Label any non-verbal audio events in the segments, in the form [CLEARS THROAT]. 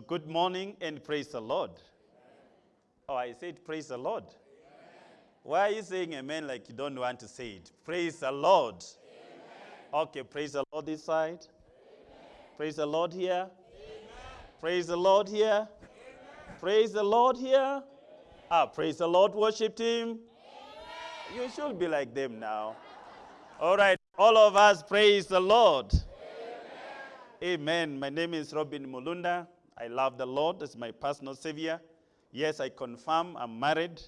Good morning and praise the Lord. Oh, I said praise the Lord. Why are you saying amen like you don't want to say it? Praise the Lord. Okay, praise the Lord this side. Praise the Lord here. Praise the Lord here. Praise the Lord here. Ah, praise the Lord, worship Him. You should be like them now. All right, all of us praise the Lord. Amen. My name is Robin Mulunda. I love the Lord as my personal savior. Yes, I confirm I'm married,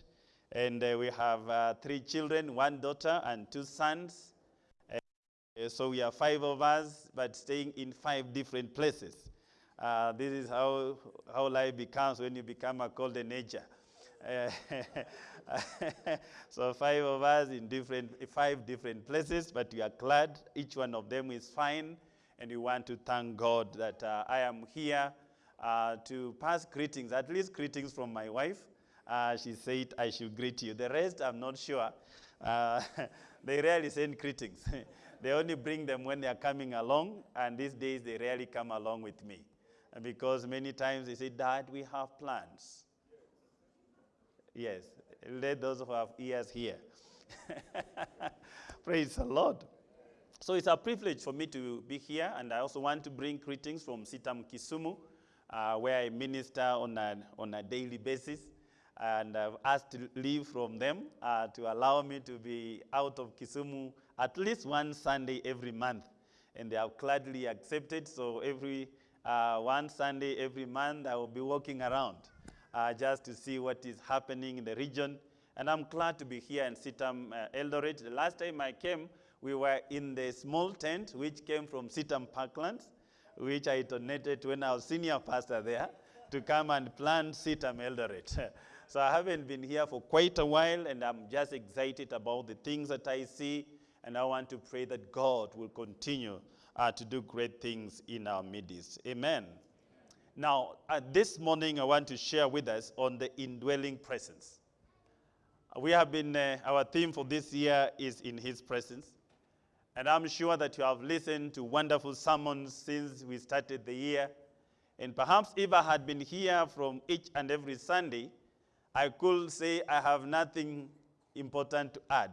and uh, we have uh, three children one daughter and two sons. Uh, so we are five of us, but staying in five different places. Uh, this is how, how life becomes when you become a. Uh, [LAUGHS] so five of us in different, five different places, but we are glad each one of them is fine, and we want to thank God that uh, I am here uh, to pass greetings, at least greetings from my wife. Uh, she said I should greet you. The rest, I'm not sure. Uh, [LAUGHS] they rarely send greetings. [LAUGHS] they only bring them when they are coming along, and these days they rarely come along with me. Because many times they say, Dad, we have plans. Yes, let those who have ears hear. [LAUGHS] Praise the Lord. So it's a privilege for me to be here, and I also want to bring greetings from CITAM Kisumu, uh, where I minister on a, on a daily basis. And I've asked to leave from them uh, to allow me to be out of Kisumu at least one Sunday every month. And they have gladly accepted, so every uh, one Sunday every month I will be walking around uh, just to see what is happening in the region. And I'm glad to be here in CITAM uh, Eldoret. The last time I came, we were in the small tent which came from CITAM Parklands, which I donated when I was senior pastor there to come and plant CITAM Eldoret. [LAUGHS] so I haven't been here for quite a while, and I'm just excited about the things that I see, and I want to pray that God will continue uh, to do great things in our midst. Amen. Now, uh, this morning I want to share with us on the indwelling presence. We have been, uh, our theme for this year is in His presence. And I'm sure that you have listened to wonderful sermons since we started the year. And perhaps if I had been here from each and every Sunday, I could say I have nothing important to add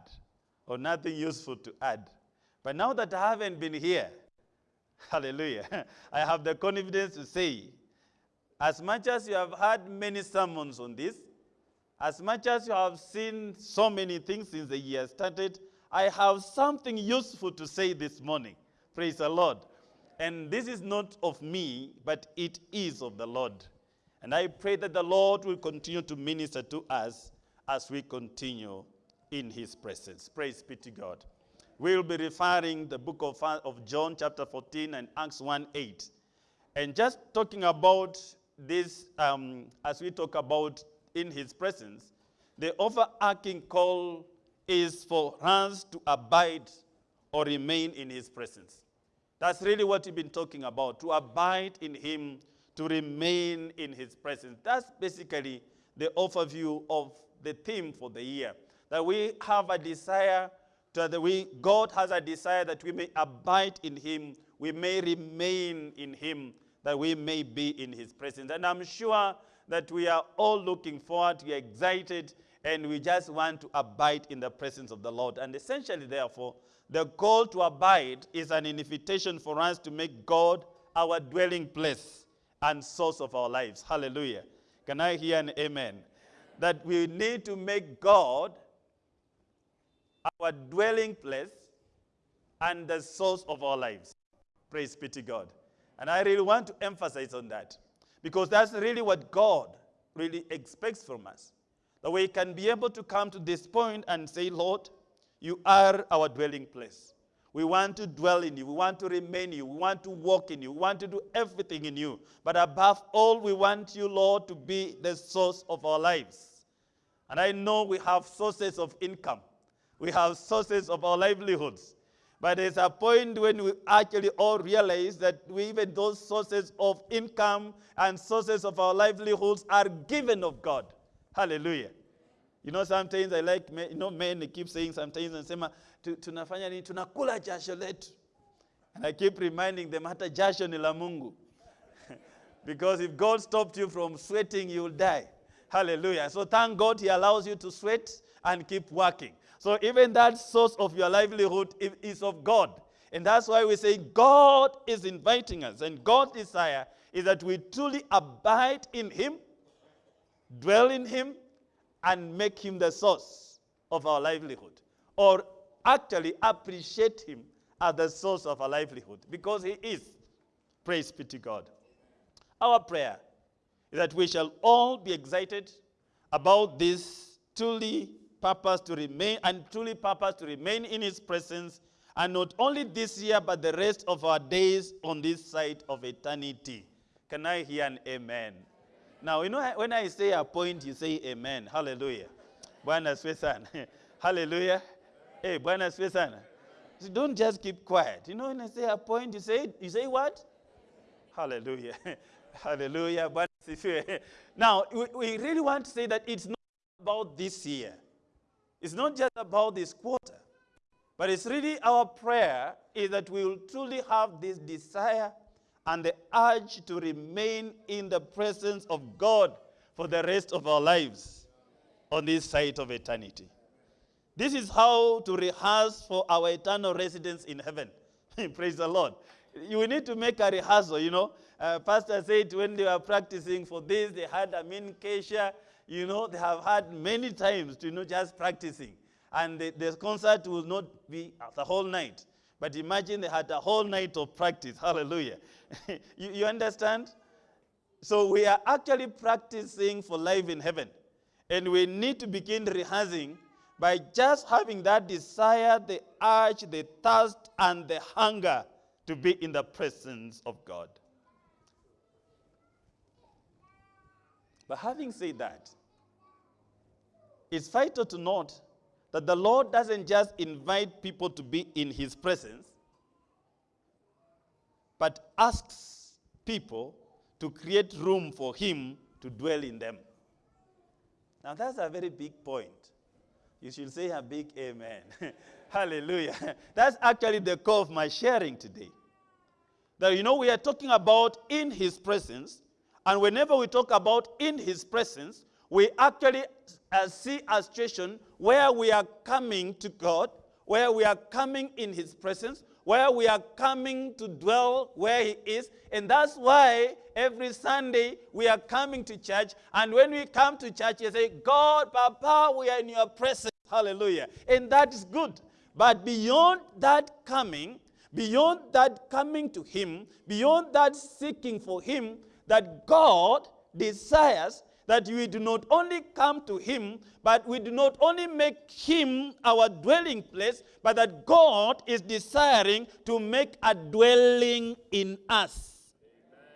or nothing useful to add. But now that I haven't been here, [LAUGHS] hallelujah, [LAUGHS] I have the confidence to say, as much as you have heard many sermons on this, as much as you have seen so many things since the year started, I have something useful to say this morning. Praise the Lord. And this is not of me, but it is of the Lord. And I pray that the Lord will continue to minister to us as we continue in his presence. Praise be to God. We'll be referring the book of, of John chapter 14 and Acts 1 8. And just talking about this, um, as we talk about in his presence, the overarching call is for us to abide or remain in his presence. That's really what we've been talking about, to abide in him, to remain in his presence. That's basically the overview of the theme for the year. That we have a desire, to, that we, God has a desire that we may abide in him, we may remain in him, that we may be in his presence. And I'm sure that we are all looking forward, we are excited, and we just want to abide in the presence of the Lord. And essentially, therefore, the call to abide is an invitation for us to make God our dwelling place and source of our lives. Hallelujah. Can I hear an amen? That we need to make God our dwelling place and the source of our lives. Praise be to God. And I really want to emphasize on that because that's really what God really expects from us. That we can be able to come to this point and say, Lord, you are our dwelling place. We want to dwell in you. We want to remain in you. We want to walk in you. We want to do everything in you. But above all, we want you, Lord, to be the source of our lives. And I know we have sources of income. We have sources of our livelihoods. But there's a point when we actually all realize that we, even those sources of income and sources of our livelihoods are given of God. Hallelujah. You know, sometimes I like, you know, men keep saying sometimes, and say, tunafanya nini? Tunakula jasho letu. And I keep reminding them, hata jasho ni la Mungu. [LAUGHS] Because if God stopped you from sweating, you'll die. Hallelujah. So thank God He allows you to sweat and keep working. So even that source of your livelihood is of God. And that's why we say God is inviting us. And God's desire is that we truly abide in Him, dwell in Him, and make Him the source of our livelihood. Or actually appreciate Him as the source of our livelihood because He is. Praise be to God. Our prayer is that we shall all be excited about this truly purpose to remain and truly purpose to remain in his presence and not only this year but the rest of our days on this side of eternity. Can I hear an amen? Now, you know, when I say a point, you say amen. Hallelujah. Bwana sana. [LAUGHS] Hallelujah. Hey, Bwana sana. So don't just keep quiet. You know, when I say a point, you say, you say what? Hallelujah. [LAUGHS] Hallelujah. [LAUGHS] Now, we, we really want to say that it's not about this year. It's not just about this quarter. But it's really our prayer is that we will truly have this desire and the urge to remain in the presence of God for the rest of our lives on this side of eternity. This is how to rehearse for our eternal residence in heaven. [LAUGHS] Praise the Lord. You need to make a rehearsal, you know. Uh, Pastor said when they were practicing for this, they had a main kesha. You know, they have had many times to, you know, just practicing. And the, the concert will not be the whole night. But imagine they had a whole night of practice. Hallelujah. [LAUGHS] you, you understand? So we are actually practicing for life in heaven. And we need to begin rehearsing by just having that desire, the urge, the thirst, and the hunger to be in the presence of God. But having said that, it's vital to note that the Lord doesn't just invite people to be in his presence, but asks people to create room for him to dwell in them. Now, that's a very big point. You should say a big amen. [LAUGHS] Hallelujah. That's actually the core of my sharing today. That, you know, we are talking about in his presence, and whenever we talk about in his presence, we actually uh, see a situation where we are coming to God, where we are coming in his presence, where we are coming to dwell where he is. And that's why every Sunday we are coming to church. And when we come to church, you say, God, Papa, we are in your presence. Hallelujah. And that is good. But beyond that coming, beyond that coming to him, beyond that seeking for him, that God desires that we do not only come to him, but we do not only make him our dwelling place, but that God is desiring to make a dwelling in us. Amen.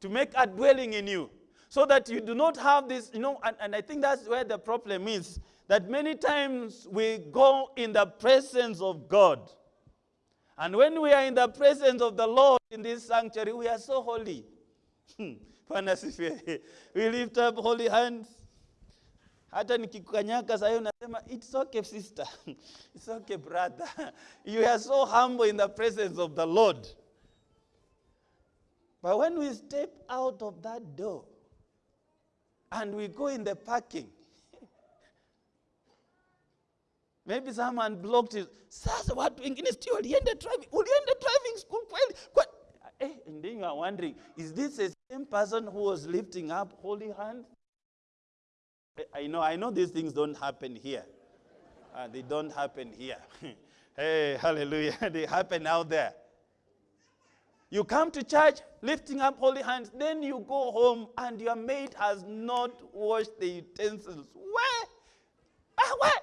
To make a dwelling in you. So that you do not have this, you know, and, and I think that's where the problem is. That many times we go in the presence of God and when we are in the presence of the Lord in this sanctuary, we are so holy. [LAUGHS] We lift up holy hands. It's okay sister. [LAUGHS] it's okay brother. [LAUGHS] you are so humble in the presence of the Lord. But when we step out of that door and we go in the parking, Maybe someone blocked it. Sasa watu wengine sio walienda driving. Ulienda driving school kweli? Kwa, eh, and then you are wondering, is this the same person who was lifting up holy hands? I know, I know these things don't happen here. Uh, they don't happen here. [LAUGHS] hey, hallelujah. [LAUGHS] they happen out there. You come to church lifting up holy hands, then you go home and your maid has not washed the utensils. Where? Ah, where?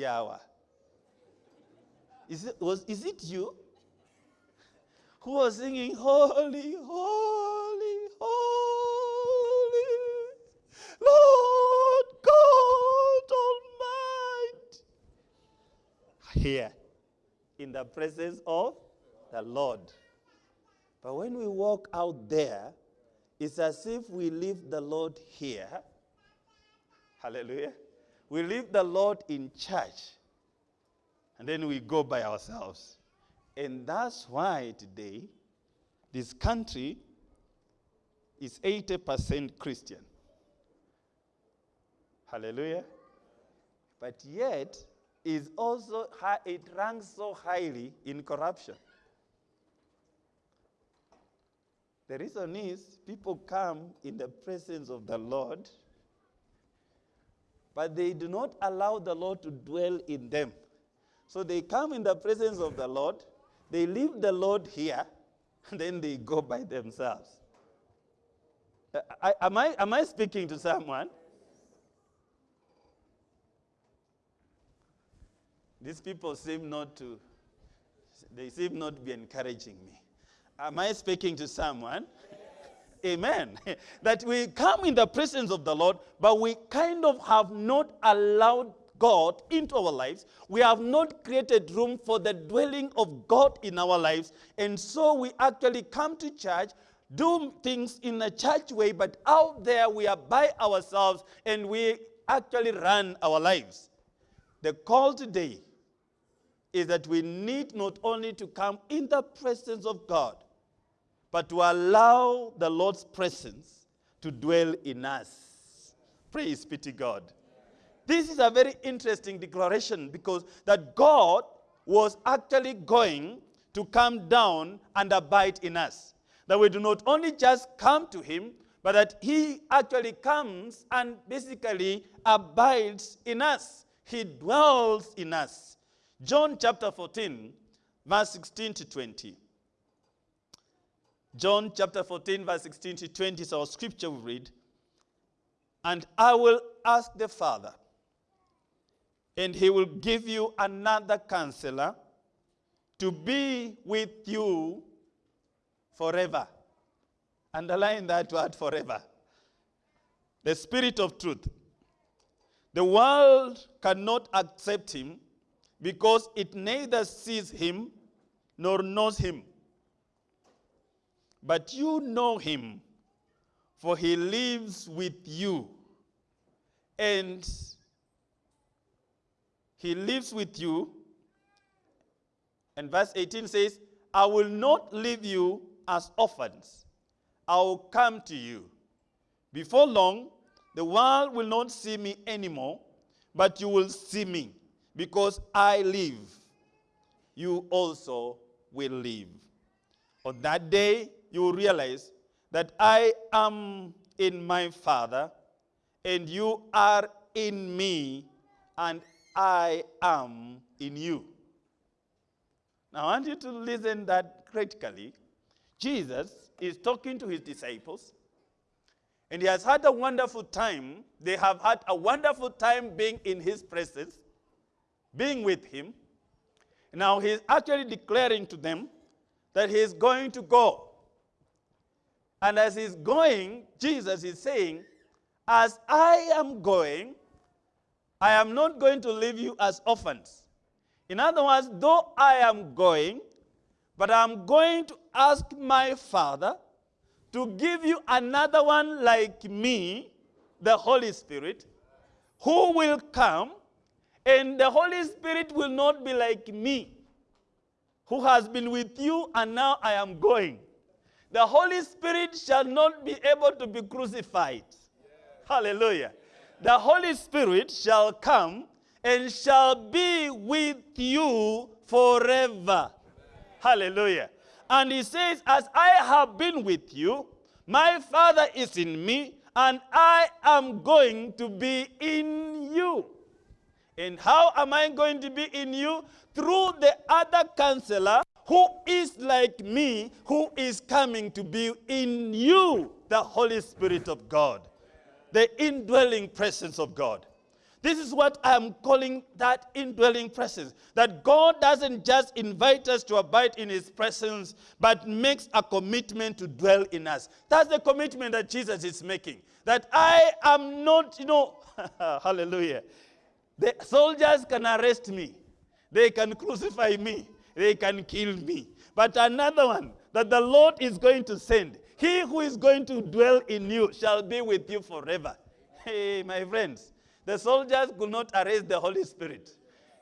Yawa. Is it, was, is it you who was singing, Holy, Holy, Holy, Lord God Almighty? Here, in the presence of the Lord. But when we walk out there, it's as if we leave the Lord here. Hallelujah we leave the Lord in church and then we go by ourselves. And that's why today this country is 80% Christian. Hallelujah. But yet is also it ranks so highly in corruption. The reason is people come in the presence of the Lord, but they do not allow the Lord to dwell in them. So they come in the presence of the Lord, they leave the Lord here, and [LAUGHS] then they go by themselves. Uh, I, am, I, am I speaking to someone? These people seem not to, they seem not to be encouraging me. Am I speaking to someone? Amen. [LAUGHS] that we come in the presence of the Lord, but we kind of have not allowed God into our lives. We have not created room for the dwelling of God in our lives. And so we actually come to church, do things in a church way, but out there we are by ourselves and we actually run our lives. The call today is that we need not only to come in the presence of God, but to allow the Lord's presence to dwell in us. Praise be to God. This is a very interesting declaration because that God was actually going to come down and abide in us. That we do not only just come to him, but that he actually comes and basically abides in us. He dwells in us. John chapter 14, verse 16 to 20. John chapter 14, verse 16 to 20 is our scripture we read. And I will ask the Father, and he will give you another counselor to be with you forever. Underline that word forever. The Spirit of truth. The world cannot accept him because it neither sees him nor knows him. But you know him, for he lives with you. And he lives with you. And verse 18 says, I will not leave you as orphans. I will come to you. Before long, the world will not see me anymore, but you will see me. Because I live, you also will live. On that day, you realize that I am in my Father, and you are in me, and I am in you. Now, I want you to listen that critically. Jesus is talking to his disciples, and he has had a wonderful time. They have had a wonderful time being in his presence, being with him. Now, he's actually declaring to them that he is going to go. And as he's going, Jesus is saying, As I am going, I am not going to leave you as orphans. In other words, though I am going, but I'm going to ask my Father to give you another one like me, the Holy Spirit, who will come, and the Holy Spirit will not be like me, who has been with you, and now I am going the Holy Spirit shall not be able to be crucified. Hallelujah. The Holy Spirit shall come and shall be with you forever. Hallelujah. And he says, As I have been with you, my Father is in me, and I am going to be in you. And how am I going to be in you? Through the other counselor who is like me, who is coming to be in you, the Holy Spirit of God, the indwelling presence of God. This is what I'm calling that indwelling presence. That God doesn't just invite us to abide in his presence, but makes a commitment to dwell in us. That's the commitment that Jesus is making. That I am not, you know, [LAUGHS] hallelujah. The soldiers can arrest me, they can crucify me, they can kill me. But another one that the Lord is going to send, he who is going to dwell in you shall be with you forever. Hey, my friends, the soldiers could not arrest the Holy Spirit.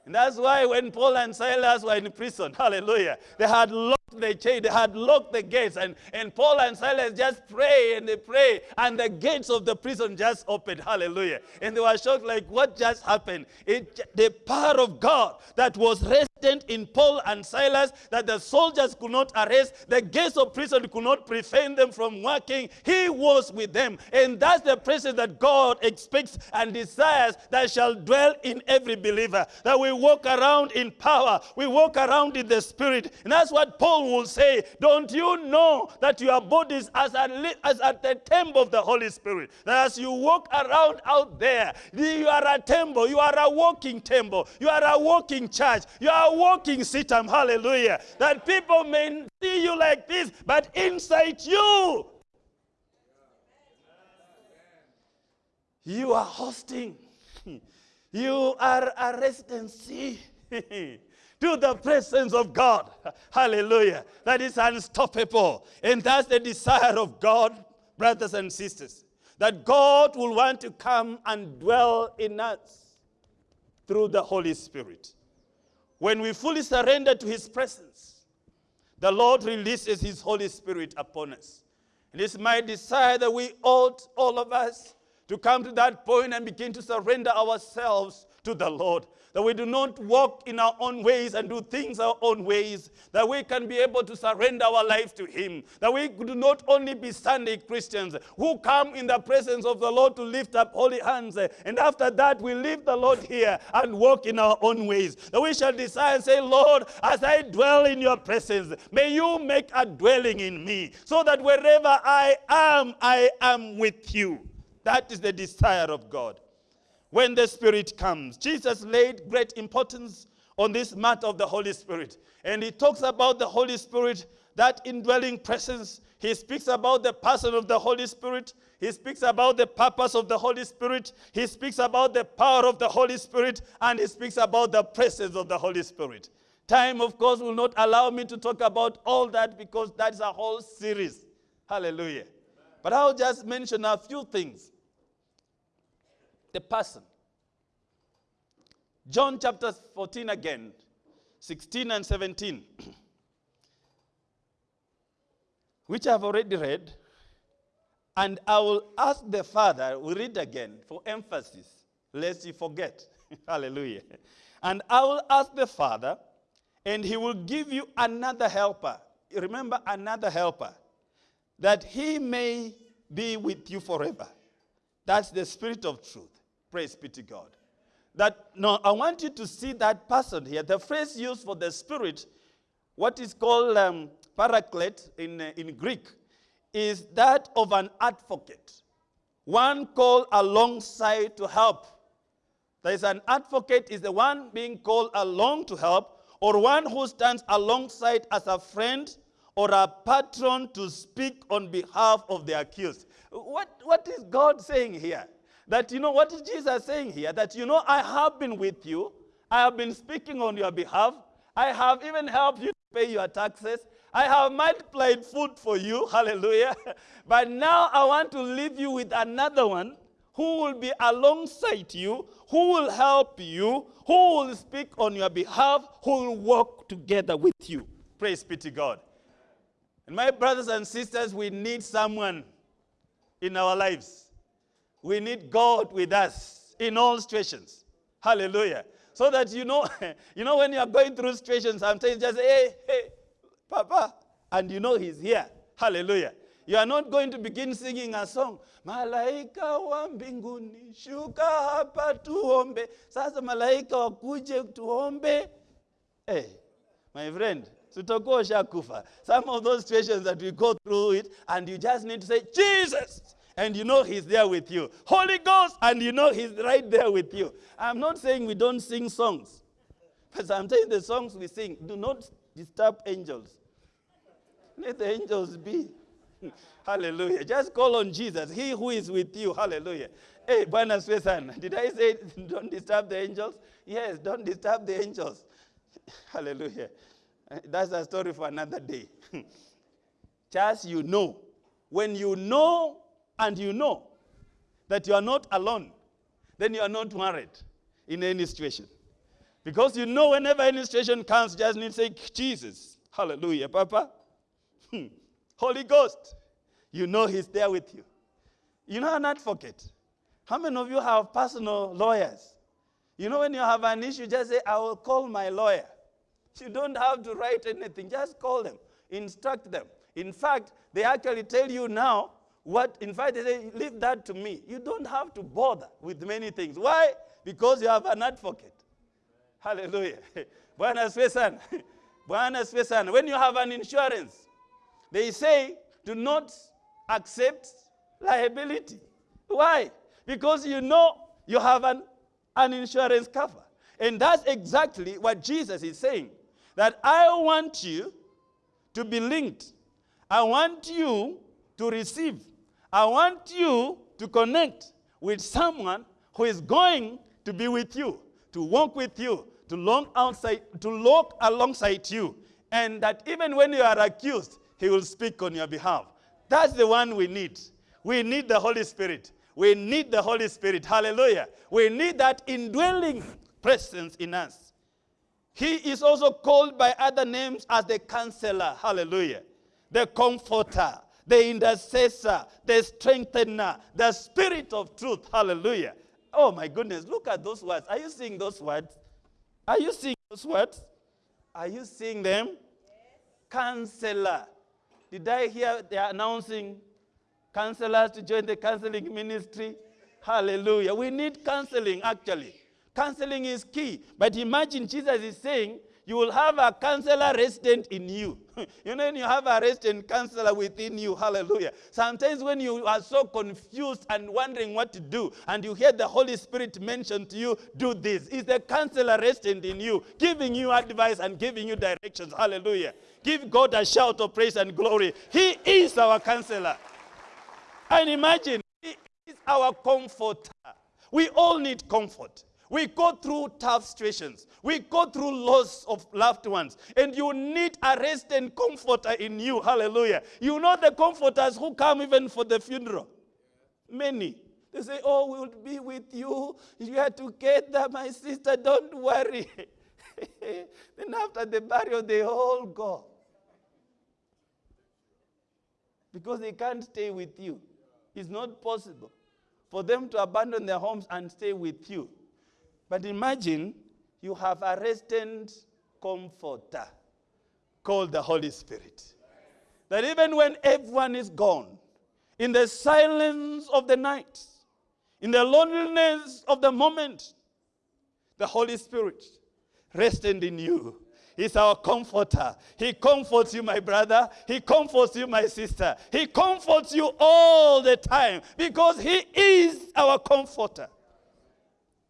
And that's why when Paul and Silas were in prison, hallelujah, they had the chain, they had locked the gates, and, and Paul and Silas just pray and they pray, and the gates of the prison just opened, hallelujah. And they were shocked, like, what just happened? It, the power of God that was resident in Paul and Silas, that the soldiers could not arrest, the gates of prison could not prevent them from working, he was with them. And that's the presence that God expects and desires that shall dwell in every believer. That we walk around in power, we walk around in the spirit. And that's what Paul will say. Don't you know that your bodies as a, as at the temple of the Holy Spirit? That as you walk around out there, you are a temple, you are a walking temple, you are a walking church, you are a walking CITAM. Hallelujah. That people may see you like this, but inside you, you are hosting. [LAUGHS] You are a residency [LAUGHS] to the presence of God. Hallelujah. That is unstoppable. And that's the desire of God, brothers and sisters. That God will want to come and dwell in us through the Holy Spirit. When we fully surrender to His presence, the Lord releases His Holy Spirit upon us. And it's my desire that we ought, all of us, to come to that point and begin to surrender ourselves to the Lord. That we do not walk in our own ways and do things our own ways. That we can be able to surrender our life to Him. That we do not only be Sunday Christians who come in the presence of the Lord to lift up holy hands. And after that, we leave the Lord here and walk in our own ways. That we shall desire and say, Lord, as I dwell in your presence, may you make a dwelling in me. So that wherever I am, I am with you. That is the desire of God. When the Spirit comes, Jesus laid great importance on this matter of the Holy Spirit. And he talks about the Holy Spirit, that indwelling presence. He speaks about the person of the Holy Spirit. He speaks about the purpose of the Holy Spirit. He speaks about the power of the Holy Spirit. And he speaks about the presence of the Holy Spirit. Time, of course, will not allow me to talk about all that because that's a whole series. Hallelujah. But I'll just mention a few things the person. John chapter 14 again, 16 and 17, [CLEARS THROAT] which I've already read. And I will ask the Father, we read again for emphasis, lest you forget. [LAUGHS] Hallelujah. And I will ask the Father, and he will give you another helper. Remember, another helper, that he may be with you forever. That's the Spirit of truth. Praise be to God. That no, I want you to see that person here. The phrase used for the Spirit, what is called um, paraclete in, uh, in Greek, is that of an advocate. One called alongside to help. There is an advocate is the one being called along to help, or one who stands alongside as a friend or a patron to speak on behalf of the accused. What, what is God saying here? That, you know, what is Jesus saying here? That, you know, I have been with you. I have been speaking on your behalf. I have even helped you to pay your taxes. I have multiplied food for you. [LAUGHS] Hallelujah. But now I want to leave you with another one who will be alongside you, who will help you, who will speak on your behalf, who will walk together with you. Praise be to God. And my brothers and sisters, we need someone in our lives we need God with us in all situations. Hallelujah. So that you know, [LAUGHS] you know when you are going through situations, sometimes just hey, hey, Papa, and you know he's here. Hallelujah. You are not going to begin singing a song. Malaika wa mbinguni, shuka hapa tuombe. Sasa malaika wakuje tuombe. Hey, my friend, sutakuwa shakufa. Some of those situations that we go through it, and you just need to say, Jesus and you know he's there with you. Holy Ghost, and you know he's right there with you. I'm not saying we don't sing songs, but I'm saying the songs we sing do not disturb angels. Let the angels be. [LAUGHS] Hallelujah. Just call on Jesus, he who is with you. Hallelujah. Hey, Bwana Swesan, did I say [LAUGHS] don't disturb the angels? Yes, don't disturb the angels. [LAUGHS] Hallelujah. Uh, that's a story for another day. Just you know. When you know and you know that you are not alone, then you are not worried in any situation. Because you know, whenever any situation comes, just need to say, Jesus. Hallelujah, Papa. [LAUGHS] Hmm. Holy Ghost. You know He's there with you. You know an advocate. How many of you have personal lawyers? You know, when you have an issue, just say, I will call my lawyer. You don't have to write anything, just call them, instruct them. In fact, they actually tell you now what, in fact, they say, leave that to me. You don't have to bother with many things. Why? Because you have an advocate. Hallelujah. [LAUGHS] Asifiwe sana. [LAUGHS] Bwana asifiwe. When you have an insurance, they say do not accept liability. Why? Because you know you have an, an insurance cover. And that's exactly what Jesus is saying. That I want you to be linked. I want you to receive. I want you to connect with someone who is going to be with you, to walk with you, to walk outside, to walk alongside you. And that even when you are accused, he will speak on your behalf. That's the one we need. We need the Holy Spirit. We need the Holy Spirit. Hallelujah. We need that indwelling presence in us. He is also called by other names as the counselor. Hallelujah. The comforter, the intercessor, the strengthener, the spirit of truth. Hallelujah. Oh my goodness, look at those words. Are you seeing those words? Are you seeing those words? Are you seeing them? Counselor. Did I hear they are announcing counselors to join the counseling ministry? Hallelujah. We need counseling actually. Counseling is key. But imagine Jesus is saying, you will have a counselor resident in you. [LAUGHS] you know, you have a resident counselor within you, hallelujah. Sometimes when you are so confused and wondering what to do, and you hear the Holy Spirit mention to you, do this. Is the counselor resident in you, giving you advice and giving you directions, hallelujah. Give God a shout of praise and glory. He is our counselor. And imagine, He is our comforter. We all need comfort. We go through tough situations. We go through loss of loved ones. And you need a rest and comforter in you. Hallelujah. You know the comforters who come even for the funeral. Many. They say, Oh, we'll be with you. You are together, my sister. Don't worry. [LAUGHS] then after the burial, they all go. Because they can't stay with you. It's not possible for them to abandon their homes and stay with you. But imagine you have a resident comforter called the Holy Spirit. That even when everyone is gone, in the silence of the night, in the loneliness of the moment, the Holy Spirit resting in you is our comforter. He comforts you, my brother. He comforts you, my sister. He comforts you all the time because He is our comforter.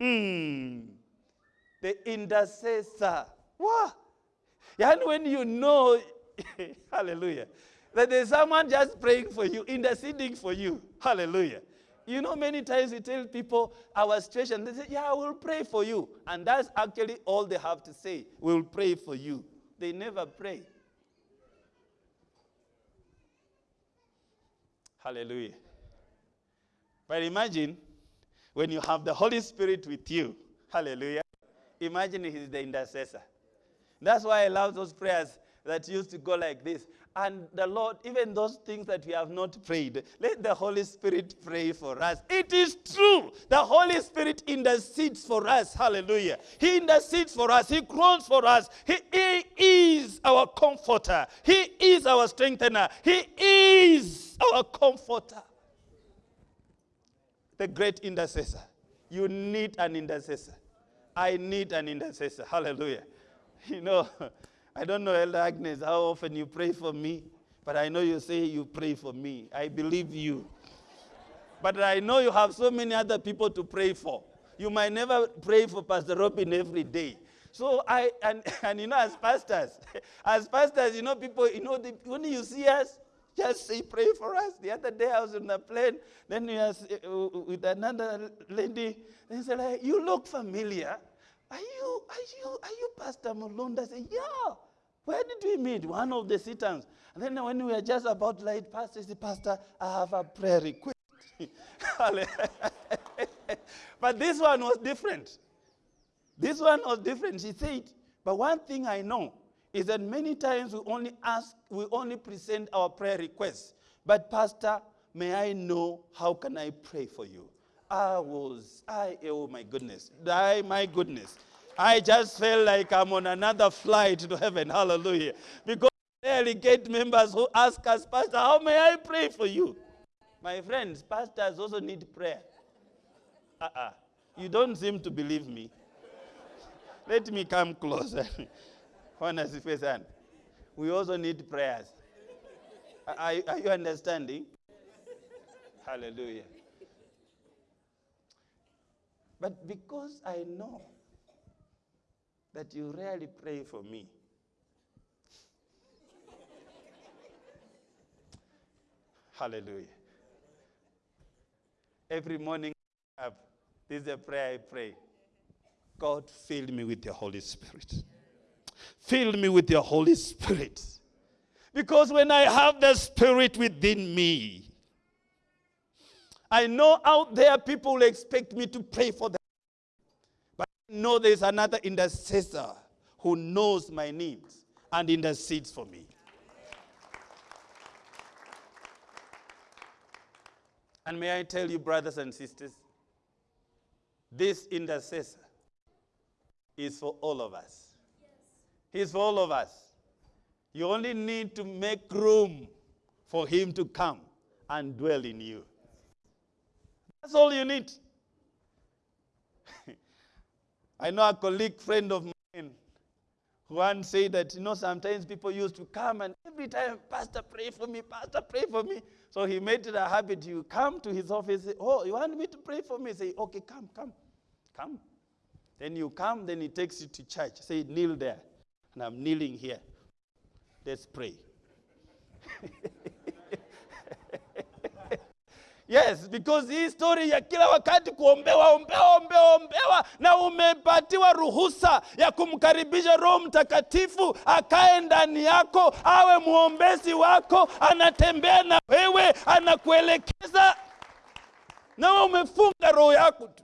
Hmm. The intercessor. What? And when you know, [LAUGHS] hallelujah, that there's someone just praying for you, interceding for you. Hallelujah. You know, many times we tell people our situation, they say, Yeah, I will pray for you. And that's actually all they have to say. We'll pray for you. They never pray. Hallelujah. But imagine when you have the Holy Spirit with you, hallelujah, imagine He's the intercessor. That's why I love those prayers that used to go like this. And the Lord, even those things that we have not prayed, let the Holy Spirit pray for us. It is true. The Holy Spirit intercedes for us. Hallelujah. He intercedes for us. He groans for us. He, he is our comforter. He is our strengthener. He is our comforter the great intercessor. You need an intercessor. I need an intercessor. Hallelujah. [LAUGHS] You know, [LAUGHS] I don't know, Elder Agnes, how often you pray for me, but I know you say you pray for me. I believe you. But I know you have so many other people to pray for. You might never pray for Pastor Robin every day. So I, and, [LAUGHS] and you know, as pastors, as pastors, you know, people, you know, the, when you see us, just say, pray for us. The other day I was on the plane, then we was uh, with another lady, and said, like, you look familiar. Are you, are you, are you Pastor Mulunda? I said, yeah. Where did we meet? One of the sit-ins. And then when we were just about light Pastor, said, Pastor, I have a prayer request. [LAUGHS] but this one was different. This one was different. She said, But one thing I know is that many times we only ask, we only present our prayer requests. But, Pastor, may I know how can I pray for you? I was, I, oh my goodness, I, my goodness. I just felt like I'm on another flight to heaven. Hallelujah. Because delegate members who ask us, Pastor, how may I pray for you? My friends, pastors also need prayer. Uh-uh. You don't seem to believe me. Let me come closer. [LAUGHS] Honestly, person. We also need prayers. Are, are you understanding? Hallelujah. But because I know that you rarely pray for me, hallelujah. Every morning, up, this is a prayer I pray. God, fill me with your Holy Spirit. Fill me with your Holy Spirit. Because when I have the Spirit within me, I know out there people expect me to pray for them. But I know there's another intercessor who knows my needs and intercedes for me. And may I tell you, brothers and sisters, this intercessor is for all of us. He's for all of us. You only need to make room for him to come and dwell in you. That's all you need. [LAUGHS] I know a colleague friend of mine who once said that, you know, sometimes people used to come and every time, Pastor, pray for me, Pastor, pray for me. So he made it a habit. You come to his office, say, Oh, you want me to pray for me? Say, Okay, come, come, come. Then you come, then he takes you to church. Say, kneel there. And I'm kneeling here. Let's pray. [LAUGHS] Yes, because hii story ya kila wakati kuombewa ombewa ombewa ombewa, na umepatiwa ruhusa ya kumkaribisha Roho Mtakatifu akae ndani yako, awe mwombezi wako, anatembea na wewe, anakuelekeza, na wewe umefunga roho yako tu.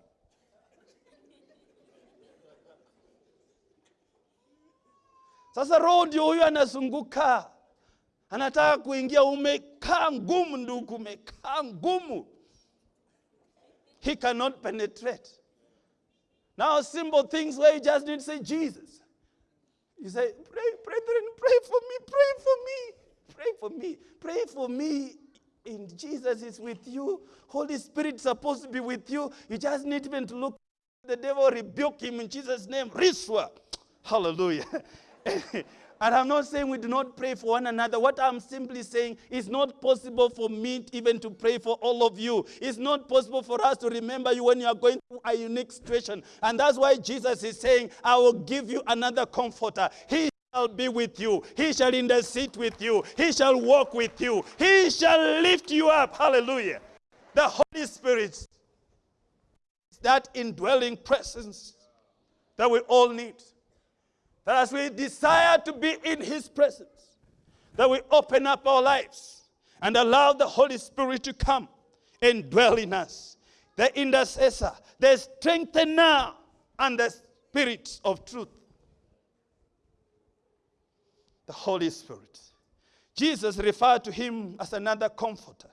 Sasa roho ndio huyo anazunguka anataka kuingia, umekaa ngumu ndugu, umekaa ngumu. He cannot penetrate. Now simple things where you just need to say Jesus. You say, pray, brethren, pray for me, pray for me, pray for me, pray for me. In Jesus is with you. Holy Spirit supposed to be with you. You just need even to look. The devil rebuke him in Jesus' name. Riswa. Hallelujah. [LAUGHS] And I'm not saying we do not pray for one another. What I'm simply saying is not possible for me even to pray for all of you. It's not possible for us to remember you when you are going through a unique situation. And that's why Jesus is saying, I will give you another comforter. He shall be with you. He shall intercede with you. He shall walk with you. He shall lift you up. Hallelujah. The Holy Spirit, is that indwelling presence that we all need. That as we desire to be in His presence, that we open up our lives and allow the Holy Spirit to come and dwell in us. The intercessor, the strengthener, and the Spirit of truth. The Holy Spirit. Jesus referred to him as another comforter.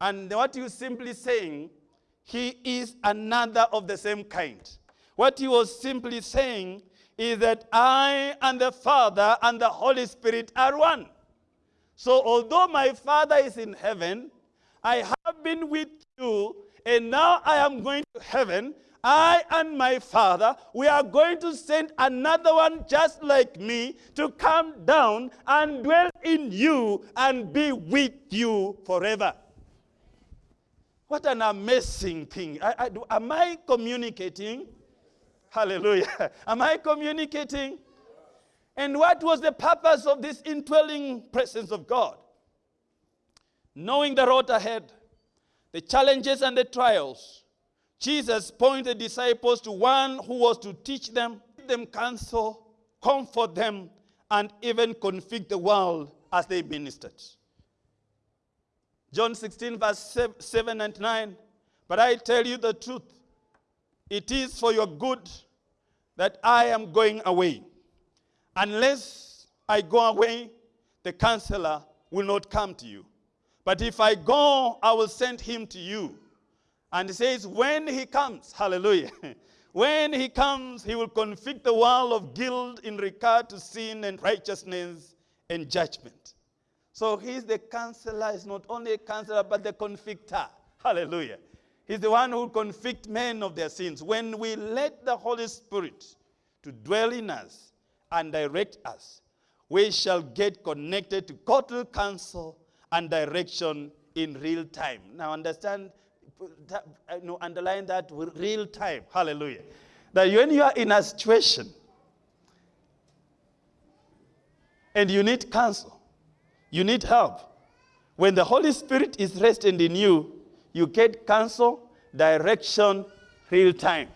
And what he was simply saying, he is another of the same kind. What he was simply saying is that I and the Father and the Holy Spirit are one. So although my Father is in heaven, I have been with you, and now I am going to heaven. I and my Father, we are going to send another one just like me to come down and dwell in you and be with you forever. What an amazing thing. I, I, am I communicating? Hallelujah. [LAUGHS] Am I communicating? And what was the purpose of this indwelling presence of God? Knowing the road ahead, the challenges and the trials, Jesus pointed disciples to one who was to teach them, give them counsel, comfort them, and even convict the world as they ministered. John 16, verse 7 and 9. But I tell you the truth. It is for your good that I am going away. Unless I go away, the counselor will not come to you. But if I go, I will send him to you. And he says, when he comes, [LAUGHS] hallelujah, [LAUGHS] when he comes, he will convict the world of guilt in regard to sin and righteousness and judgment. So he's the counselor, he's not only a counselor, but the convictor. Hallelujah. He's the one who convict men of their sins. When we let the Holy Spirit to dwell in us and direct us, we shall get connected to total counsel and direction in real time. Now understand, you uh, know, underline that with real time. Hallelujah. That when you are in a situation and you need counsel, you need help. When the Holy Spirit is resting in you, you get counsel, direction, real time.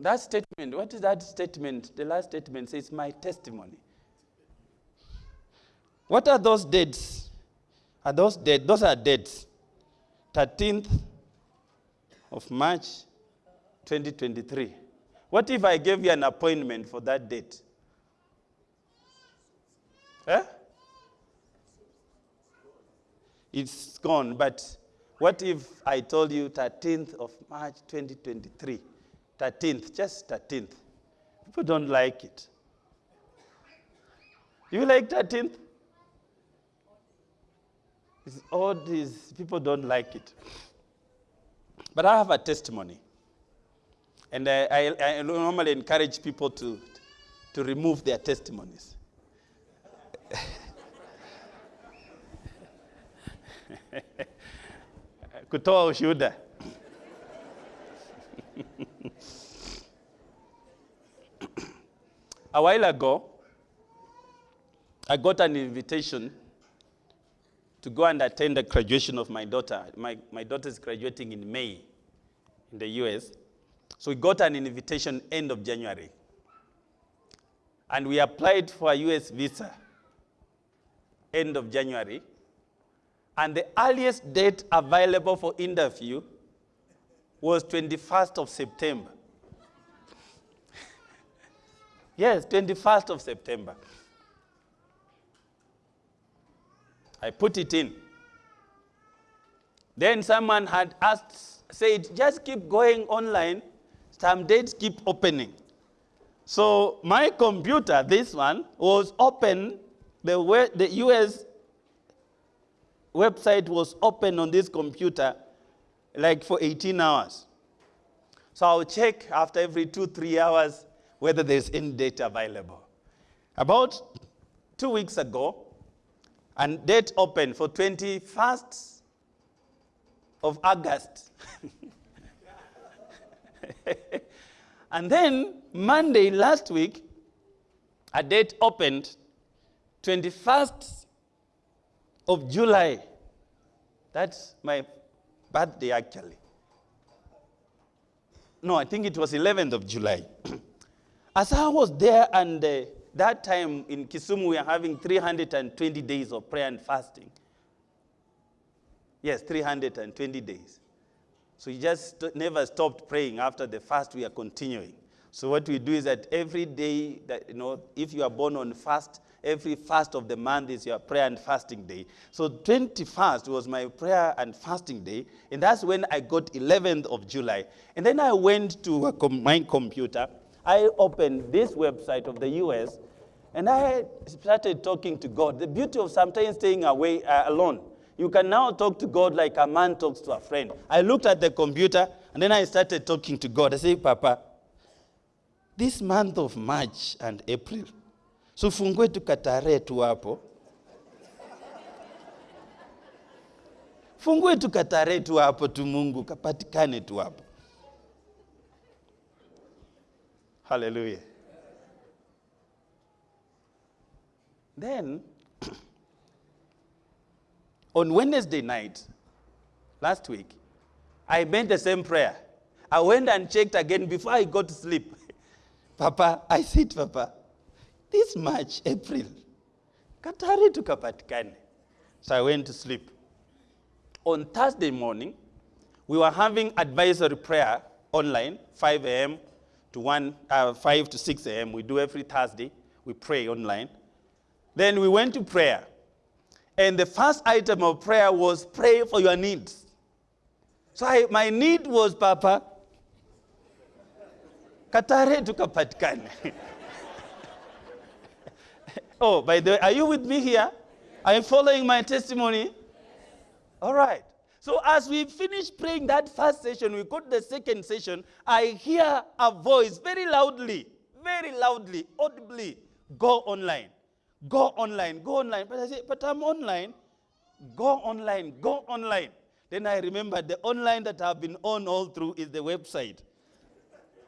That statement, what is that statement? The last statement says, My testimony. What are those dates? Are those dates? Those are dates. 13th of March 2023. What if I gave you an appointment for that date? Eh? It's gone, but what if I told you 13th of March 2023? 13th, just 13th. People don't like it. You like 13th? It's is people don't like it. But I have a testimony. And I, I, I normally encourage people to, to remove their testimonies. [LAUGHS] kutoa ushuhuda. [LAUGHS] A while ago i got an invitation to go and attend the graduation of my daughter. My, my daughter is graduating in may in the us so we got an invitation end of january. And we applied for a us visa end of january and the earliest date available for interview was 21st of September. [LAUGHS] yes, 21st of September. I put it in. Then someone had asked, said, just keep going online. Some dates keep opening. So my computer, this one, was open. The, way, the US website was open on this computer like for 18 hours. So I'll check after every two, three hours whether there's any data available. About two weeks ago, and date open for 21st of August. [LAUGHS] and then Monday last week, a date opened 21st of July. That's my birthday, actually. No, I think it was 11th of July. [CLEARS THROAT] As I was there, and uh, that time in Kisumu, we are having 320 days of prayer and fasting. Yes, 320 days. So you just never stopped praying. After the fast, we are continuing. So what we do is that every day that, you know, if you are born on fast, every first of the month is your prayer and fasting day. So 21st was my prayer and fasting day, and that's when I got 11th of July. And then I went to com my computer. I opened this website of the U.S., and I started talking to God. The beauty of sometimes staying away uh, alone. You can now talk to God like a man talks to a friend. I looked at the computer, and then I started talking to God. I said, Papa, this month of March and April, Sufungue tukatarehe tu hapo, fungue tukatarehe tu hapo tu, Mungu kapatikane tu hapo. Hallelujah. Then, [CLEARS THROAT] on Wednesday night, last week, I made the same prayer. I went and checked again before I got to sleep. [LAUGHS] Papa, I said, Papa, this March, April, Katari tukapatikane. So I went to sleep. On Thursday morning, we were having advisory prayer online, 5 a.m. to 1, uh, 5 to 6 a.m. We do every Thursday. We pray online. Then we went to prayer. And the first item of prayer was pray for your needs. So I, my need was, Papa, Katare tukapatikane. [LAUGHS] oh, by the way, are you with me here? Are you following my testimony? All right. So as we finish praying that first session, we go to the second session. I hear a voice very loudly, very loudly, audibly, go online. Go online, go online. But I say, but I'm online. Go online, go online. Then I remember the online that I've been on all through is the website.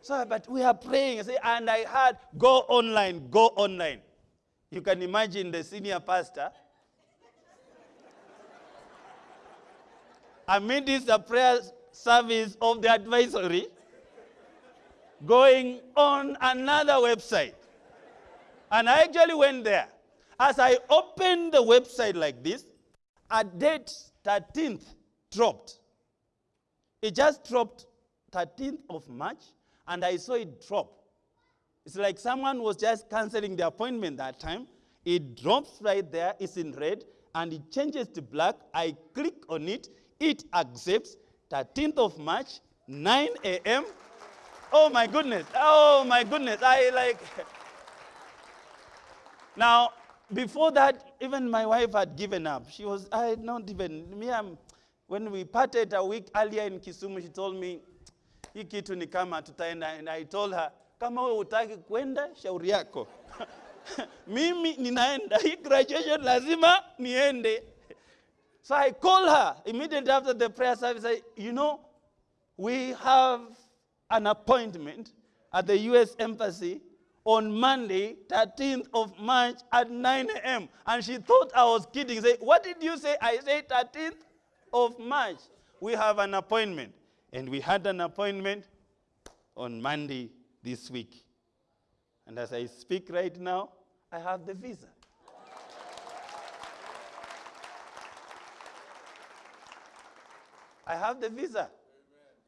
So, but we are praying, I say, and I heard, go online, go online. You can imagine the senior pastor. Amidst the prayer service of the advisory, going on another website. And I actually went there. As I opened the website like this, a date 13th dropped. It just dropped 13th of March, and I saw it drop. It's like someone was just canceling the appointment that time. It drops right there, it's in red, and it changes to black. I click on it, it accepts 13th of March, 9 a.m. Oh my goodness, oh my goodness. I like. now, before that, even my wife had given up. She was, I not even, me, I'm, when we parted a week earlier in Kisumu, she told me, hii kitu ni and I told her, kama wewe utaki kwenda, shauri yako. [LAUGHS] Mimi ninaenda, hii graduation lazima niende. So I call her immediately after the prayer service. I, you know, we have an appointment at the U.S. Embassy on Monday, 13th of March at 9 a.m. And she thought I was kidding. Say, what did you say? I said 13th of March. We have an appointment. And we had an appointment on Monday this week. And as I speak right now, I have the visa. I have the visa.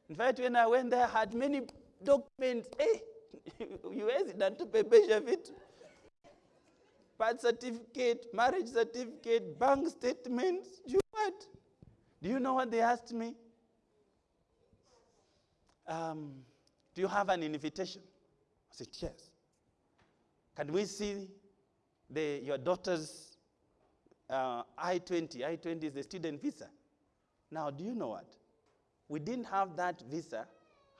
In fact, when I went there, I had many documents. [LAUGHS] Hey, huwezi natupepesha vitu birth certificate, marriage certificate, bank statements. Do you what? Do you know what they asked me? Um, do you have an invitation? I said, yes. Can we see the, your daughter's uh, I-20? I-20 is the student visa. Now, do you know what? We didn't have that visa,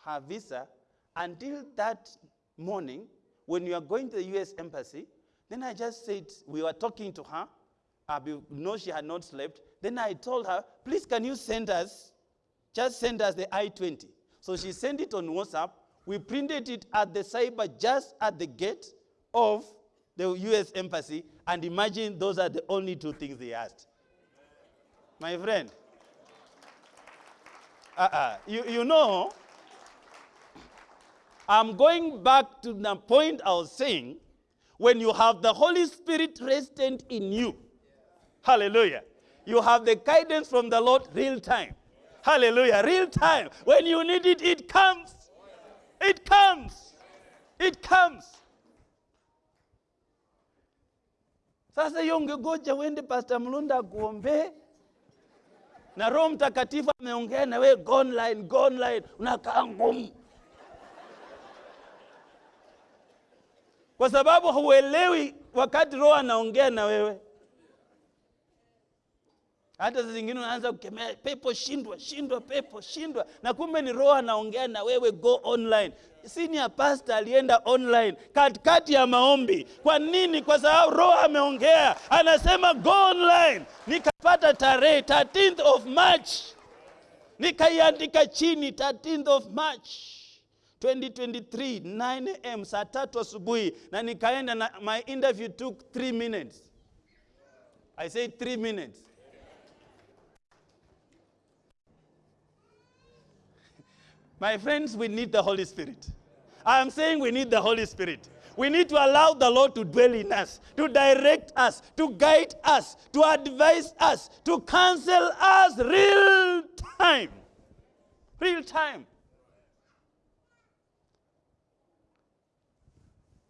her visa, until that morning when you are going to the U.S. Embassy. Then I just said, we were talking to her. Uh, no, she had not slept. Then I told her, please, can you send us, just send us the I-20. So she sent it on WhatsApp. We printed it at the cyber just at the gate of the U.S. Embassy. And imagine those are the only two things they asked. My friend, uh-uh. you, you know, I'm going back to the point I was saying when you have the Holy Spirit resident in you. Hallelujah. You have the guidance from the Lord real time. Hallelujah. Real time. When you need it, it comes. It comes. It comes. Sasa hiyo ungegoja uende Pastor Mlunda akuombee na Roho Mtakatifu ameongea na wewe, go online, unakaa ngumu, kwa sababu huelewi wakati Roho anaongea na wewe. Hata zingine unaanza kukemea pepo, shindwa, shindwa, pepo, shindwa, na kumbe ni Roho anaongea na wewe, go online. Senior pastor alienda online katikati ya maombi. Kwa nini? Kwa sababu Roho ameongea, anasema go online. Nikapata tarehe 13th of March, nikaiandika chini 13th of March 2023 9 am saa tatu asubuhi, na nikaenda na my interview took 3 minutes. I say 3 minutes. My friends, we need the Holy Spirit. I am saying we need the Holy Spirit. We need to allow the Lord to dwell in us, to direct us, to guide us, to advise us, to counsel us real time. Real time.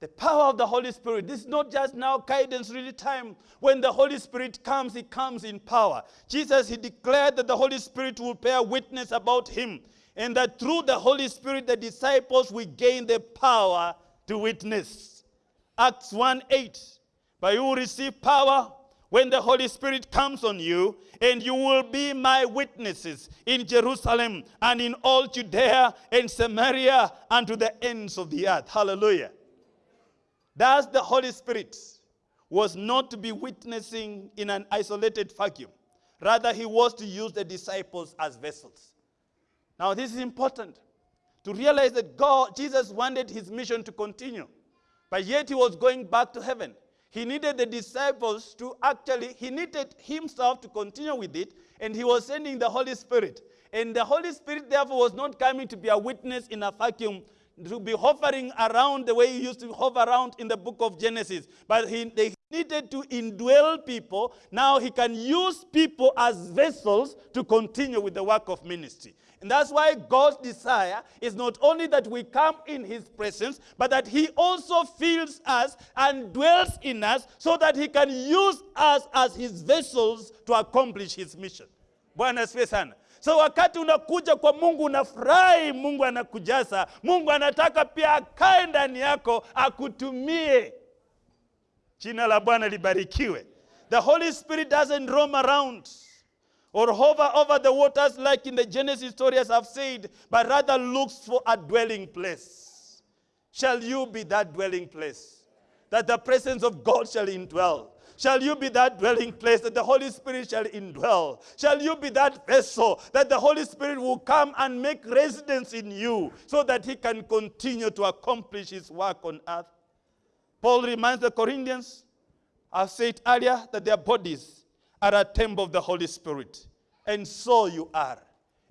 The power of the Holy Spirit. This is not just now guidance, really time. When the Holy Spirit comes, He comes in power. Jesus, He declared that the Holy Spirit will bear witness about Him, and that through the Holy Spirit, the disciples will gain the power to witness. Acts 1 8. But you will receive power when the Holy Spirit comes on you, and you will be my witnesses in Jerusalem and in all Judea and Samaria and to the ends of the earth. Hallelujah. Thus, the Holy Spirit was not to be witnessing in an isolated vacuum. Rather, he was to use the disciples as vessels. Now, this is important to realize that God, Jesus wanted his mission to continue, but yet he was going back to heaven. He needed the disciples to actually, he needed himself to continue with it, and he was sending the Holy Spirit. And the Holy Spirit, therefore, was not coming to be a witness in a vacuum, to be hovering around the way he used to hover around in the book of Genesis. But he, they needed to indwell people. Now he can use people as vessels to continue with the work of ministry. And that's why God's desire is not only that we come in his presence, but that he also fills us and dwells in us so that he can use us as his vessels to accomplish his mission. Bwana sana. So wakati unakuja kwa Mungu unafurahi, Mungu anakujaza. Mungu anataka pia akae ndani yako akutumie. Jina la Bwana libarikiwe. The Holy Spirit doesn't roam around or hover over the waters like in the Genesis story as I've said, but rather looks for a dwelling place. Shall you be that dwelling place? That the presence of God shall indwell. Shall you be that dwelling place that the Holy Spirit shall indwell? Shall you be that vessel that the Holy Spirit will come and make residence in you so that he can continue to accomplish his work on earth? Paul reminds the Corinthians, I've said earlier, that their bodies are a temple of the Holy Spirit. And so you are.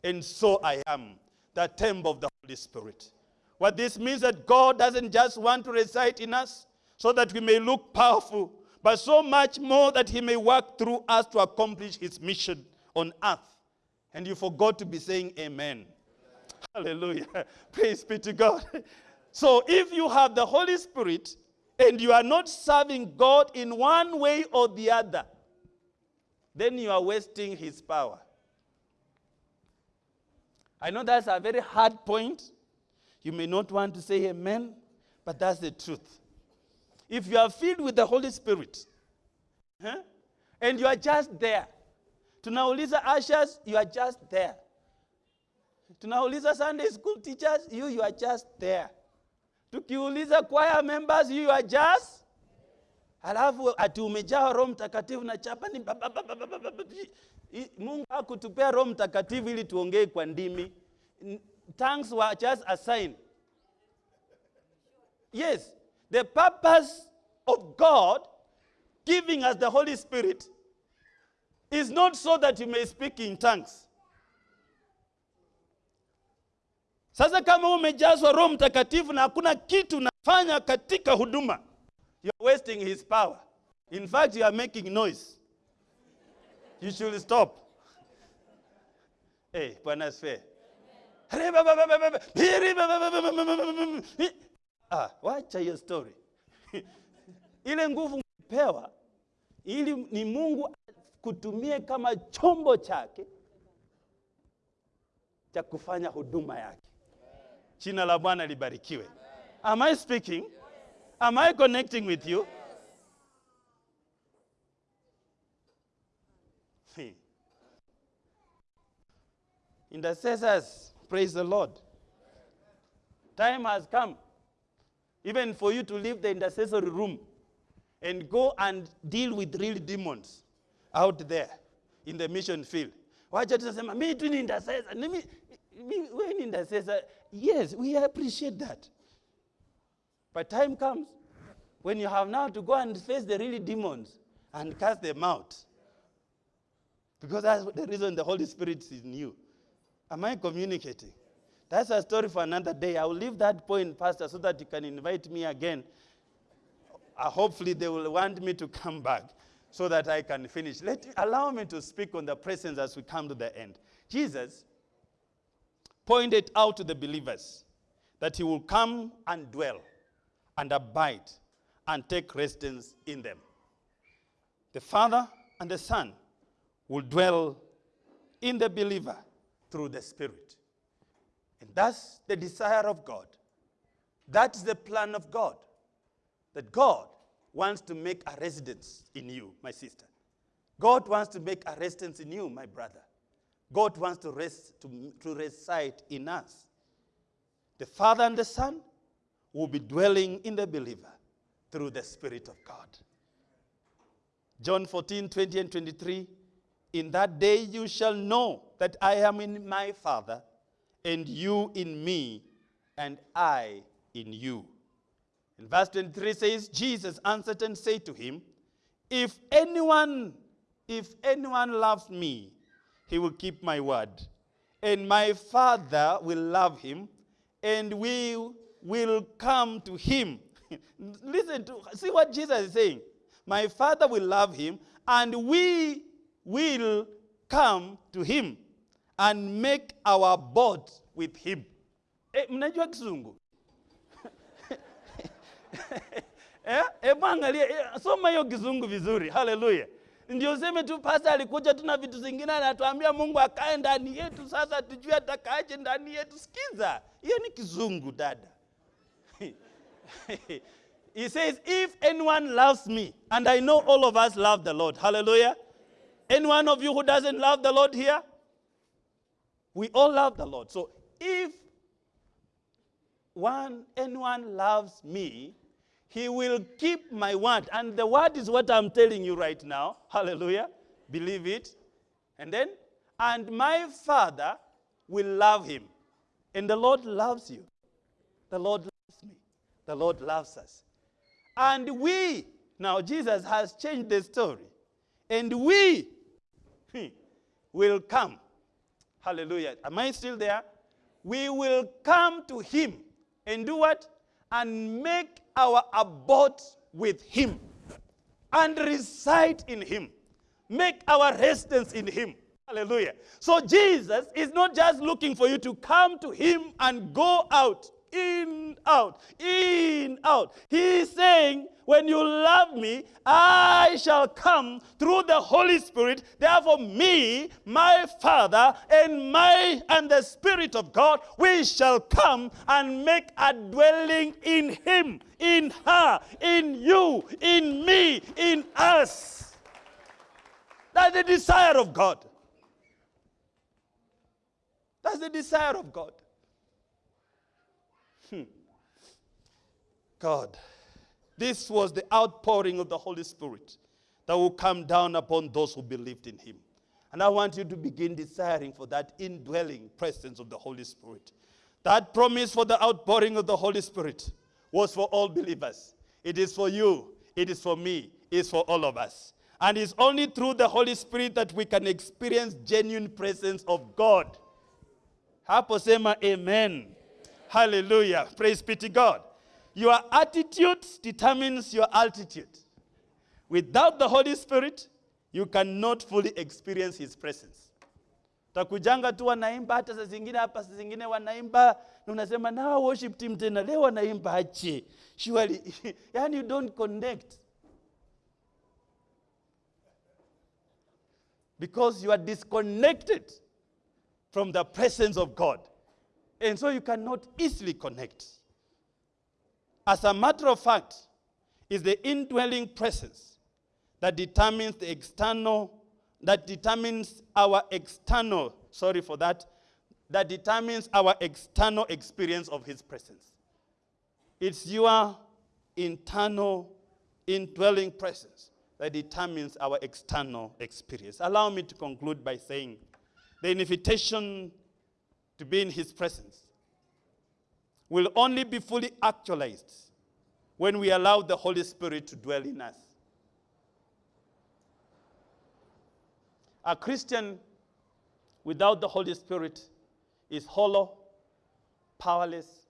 And so I am, the temple of the Holy Spirit. What this means that God doesn't just want to reside in us so that we may look powerful, but so much more that he may work through us to accomplish his mission on earth. And you forgot to be saying amen. Hallelujah. [LAUGHS] Praise be to God. [LAUGHS] So if you have the Holy Spirit and you are not serving God in one way or the other, then you are wasting his power. I know that's a very hard point. You may not want to say amen, but that's the truth. If you are filled with the Holy Spirit, huh, and you are just there, to tunauliza ushers, you are just there. To Tunauliza Sunday school teachers, you, you are just there. To Tukiuliza choir members, you, you are just Alafu ati umejaa Roho Mtakatifu na chapani. Mungu akutupea Roho Mtakatifu ili tuongee kwa ndimi. Tongues were just a sign. Yes, the purpose of God giving us the Holy Spirit is not so that you may speak in tongues. Sasa kama umejazwa Roho Mtakatifu na hakuna kitu nafanya katika huduma you're wasting his power. In fact, you are making noise. You should stop. Hey, Bwana asifiwe. Ah, wacha hiyo story. Ile nguvu pewa ili ni Mungu kutumie kama chombo chake cha kufanya huduma yake. Jina la Bwana libarikiwe. Am I speaking? Am I connecting with you? Hmm. Intercessors, praise the Lord. Time has come, even for you to leave the intercessory room and go and deal with real demons out there in the mission field. Wacha tunasema mimi tu ni intercessor. Mimi- wewe ni intercessor. Yes, we appreciate that. But time comes when you have now to go and face the really demons and cast them out. Because that's the reason the Holy Spirit is in you. Am I communicating? That's a story for another day. I will leave that point, Pastor, so that you can invite me again. Uh, hopefully, they will want me to come back so that I can finish. Let allow me to speak on the presence as we come to the end. Jesus pointed out to the believers that he will come and dwell and abide and take residence in them. The Father and the Son will dwell in the believer through the Spirit. And that's the desire of God. That's the plan of God. That God wants to make a residence in you, my sister. God wants to make a residence in you, my brother. God wants to, rest, to, to reside in us. The Father and the Son will be dwelling in the believer through the Spirit of God. John 14, 20 and 23. In that day you shall know that I am in my Father, and you in me, and I in you. And verse 23 says, Jesus answered and said to him, If anyone, if anyone loves me, he will keep my word. And my Father will love him, and we will come to him. [LAUGHS] Listen to see what Jesus is saying. My Father will love him, and we will come to him and make our abode with him. Eh, mnajua kizungu? [LAUGHS] eh, hebu angalia, eh, soma hiyo kizungu vizuri. Haleluya. Ndio useme tu pasta alikuja tu na vitu zingine anatuambia Mungu akae ndani yetu, sasa tujue atakaaje ndani yetu. Sikiza, hiyo ni kizungu dada. [LAUGHS] he says, If anyone loves me, and I know all of us love the Lord. Hallelujah. Any one of you who doesn't love the Lord here? We all love the Lord. So if one anyone loves me, he will keep my word. And the word is what I'm telling you right now. Hallelujah. Believe it. And then, and my Father will love him. And the Lord loves you. The Lord. The Lord loves us. And we, now Jesus has changed the story. And we [LAUGHS] hmm, will come. Hallelujah. Am I still there? We will come to him and do what? And make our abode with him and reside in him. Make our residence in him. Hallelujah. So Jesus is not just looking for you to come to him and go out, in, out, in, out. He is saying, when you love me, I shall come through the Holy Spirit. Therefore, me, my Father, and my and the Spirit of God, we shall come and make a dwelling in him, in her, in you, in me, in us. That's the desire of God. That's the desire of God. Hmm. God. This was the outpouring of the Holy Spirit that will come down upon those who believed in him. And I want you to begin desiring for that indwelling presence of the Holy Spirit. That promise for the outpouring of the Holy Spirit was for all believers. It is for you, it is for me, it is for all of us. And it's only through the Holy Spirit that we can experience genuine presence of God. Hapo sema amen. Hallelujah. Praise be to God. Your attitude determines your altitude. Without the Holy Spirit, you cannot fully experience his presence. Takujanga tu wanaimba hata saa zingine hapa saa zingine wanaimba na unasema na worship team tena leo wanaimba aje. Surely [LAUGHS] yani you don't connect. Because you are disconnected from the presence of God. And so you cannot easily connect. As a matter of fact, is the indwelling presence that determines the external, that determines our external, sorry for that, that determines our external experience of his presence. It's your internal indwelling presence that determines our external experience. Allow me to conclude by saying the invitation to be in his presence will only be fully actualized when we allow the Holy Spirit to dwell in us. A Christian without the Holy Spirit is hollow, powerless,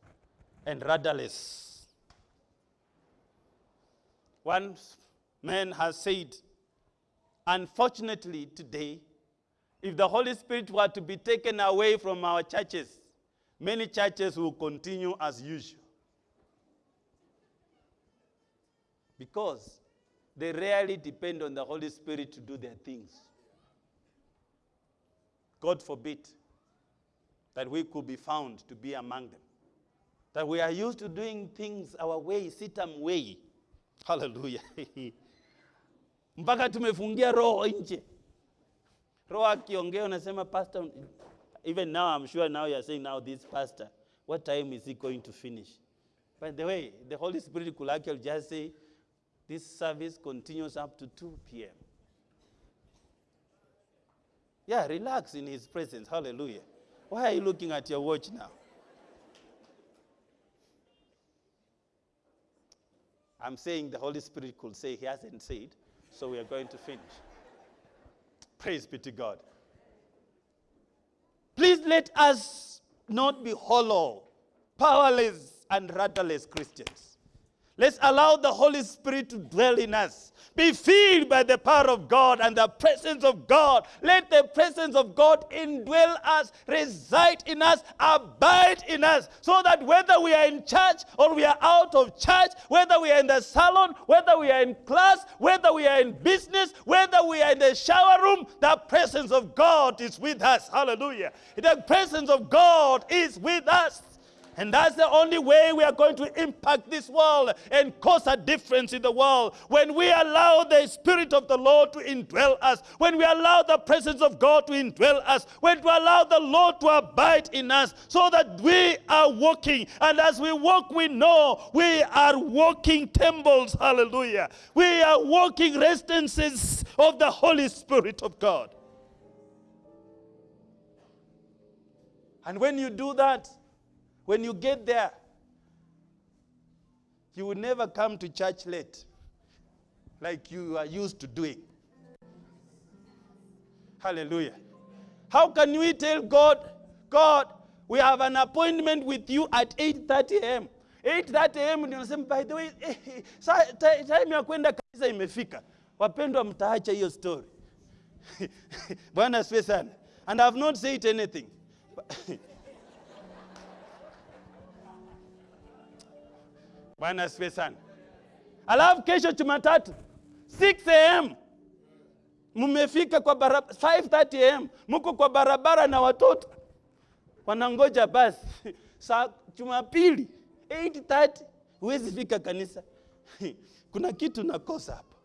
and rudderless. One man has said, unfortunately today, if the Holy Spirit were to be taken away from our churches, many churches will continue as usual. Because they rarely depend on the Holy Spirit to do their things. God forbid that we could be found to be among them. That we are used to doing things our way, CITAM way. Hallelujah. [LAUGHS] Mpaka tumefungia roho nje. Roho akiongea unasema pastor even now I'm sure now you're saying now this pastor what time is he going to finish? By the way, the Holy Spirit could actually just say this service continues up to 2 p.m. Yeah, relax in his presence. Hallelujah. Why are you looking at your watch now? I'm saying the Holy Spirit could say he hasn't said, so we are going to finish. Praise be to God. Please let us not be hollow, powerless, and rudderless Christians. Let's allow the Holy Spirit to dwell in us. Be filled by the power of God and the presence of God. Let the presence of God indwell us, reside in us, abide in us, so that whether we are in church or we are out of church, whether we are in the salon, whether we are in class, whether we are in business, whether we are in the shower room, the presence of God is with us. Hallelujah. The presence of God is with us. And that's the only way we are going to impact this world and cause a difference in the world. When we allow the Spirit of the Lord to indwell us, when we allow the presence of God to indwell us, when we allow the Lord to abide in us, so that we are walking. And as we walk, we know we are walking temples. Hallelujah. We are walking residences of the Holy Spirit of God. And when you do that, when you get there, you will never come to church late like you are used to doing. Hallelujah. How can we tell God, God, we have an appointment with you at 8:30 a.m. 8:30 a.m. ndio nasema by the way, [LAUGHS] ti- time ya kwenda kanisa imefika. Wapendwa mtaacha hiyo story. [LAUGHS] Bwana sana. And I have not said anything. [LAUGHS] Bwana asifiwe sana. Alafu kesho Jumatatu 6 am mmefika kwa barabara 5:30 am mko kwa barabara na watoto wanangoja basi. [LAUGHS] Saa Jumapili 8:30 huwezi fika kanisa. [LAUGHS] Kuna kitu nakosa hapa.